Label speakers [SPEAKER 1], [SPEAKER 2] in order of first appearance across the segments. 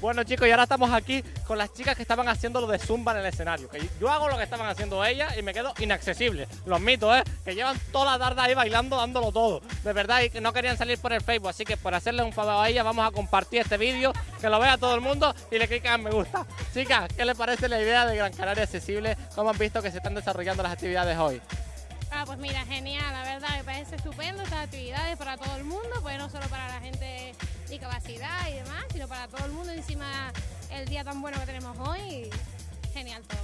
[SPEAKER 1] Bueno chicos, y ahora estamos aquí con las chicas que estaban haciendo lo de Zumba en el escenario. Que yo hago lo que estaban haciendo ellas y me quedo inaccesible. Los mitos, ¿eh? Que llevan toda la tarde ahí bailando, dándolo todo. De verdad, y que no querían salir por el Facebook. Así que por hacerle un favor a ellas, vamos a compartir este vídeo, que lo vea todo el mundo y le cliquen me gusta. Chicas, ¿qué les parece la idea de Gran Canaria Accesible? ¿Cómo han visto que se están desarrollando las actividades hoy?
[SPEAKER 2] Ah, pues mira, genial, la verdad, me parece estupendo estas actividades para todo el mundo, pues no solo para la gente y demás, sino para todo el mundo. Encima, el día tan bueno que tenemos hoy, genial todo.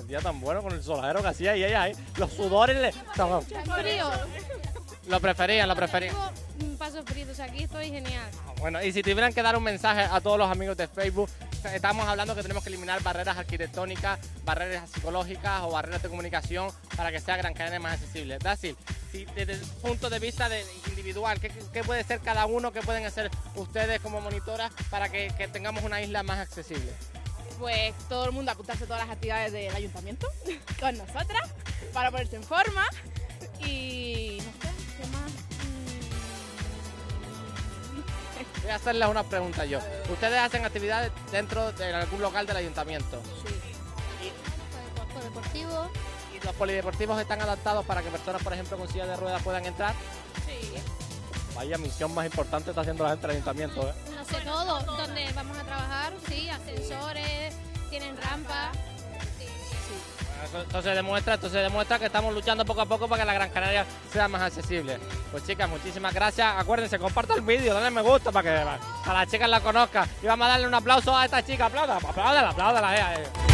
[SPEAKER 1] El día tan bueno con el soladero que hacía y ella ahí, los sudores le...
[SPEAKER 2] Frío.
[SPEAKER 1] Lo preferían, lo preferían.
[SPEAKER 2] Tengo pasos fríos, aquí estoy genial.
[SPEAKER 1] Bueno, y si tuvieran que dar un mensaje a todos los amigos de Facebook, estamos hablando que tenemos que eliminar barreras arquitectónicas, barreras psicológicas o barreras de comunicación para que sea Gran Canaria más accesible. Dácil, si desde el punto de vista de individual, ¿qué, ¿qué, puede ser cada uno, qué pueden hacer ustedes como monitoras para que, que tengamos una isla más accesible?
[SPEAKER 3] Pues todo el mundo apuntarse a todas las actividades del ayuntamiento con nosotras para ponerse en forma y no sé, ¿qué más?
[SPEAKER 1] Voy a hacerles una pregunta yo. ¿Ustedes hacen actividades dentro de algún local del ayuntamiento?
[SPEAKER 2] Sí. Polideportivo.
[SPEAKER 1] ¿Y los polideportivos están adaptados para que personas, por ejemplo, con silla de ruedas puedan entrar?
[SPEAKER 3] Sí.
[SPEAKER 1] Vaya misión más importante está haciendo la gente del ayuntamiento, ¿eh?
[SPEAKER 2] No sé todo, donde vamos a trabajar, sí, ascensores, tienen rampas.
[SPEAKER 1] Bueno, Esto se demuestra, esto se demuestra que estamos luchando poco a poco para que la Gran Canaria sea más accesible. Pues chicas, muchísimas gracias. Acuérdense, compartan el vídeo, dale me gusta para que a las chicas la conozcan. Y vamos a darle un aplauso a esta chica. Apláudala, apláudala, apláudala. eh, eh.